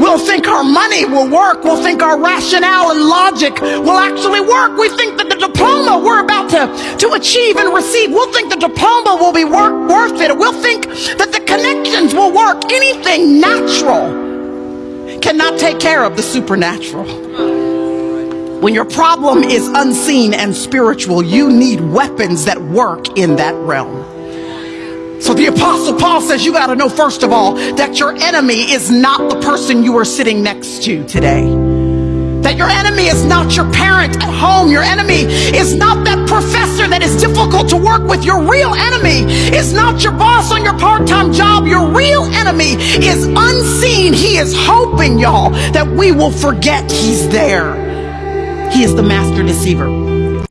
We'll think our money will work. We'll think our rationale and logic will actually work. We think that the diploma we're about to, to achieve and receive, we'll think the diploma will be work, worth it. We'll think that the connections will work. Anything natural cannot take care of the supernatural. When your problem is unseen and spiritual, you need weapons that work in that realm. Apostle Paul says you got to know first of all that your enemy is not the person you are sitting next to today. That your enemy is not your parent at home. Your enemy is not that professor that is difficult to work with. Your real enemy is not your boss on your part-time job. Your real enemy is unseen. He is hoping, y'all, that we will forget he's there. He is the master deceiver.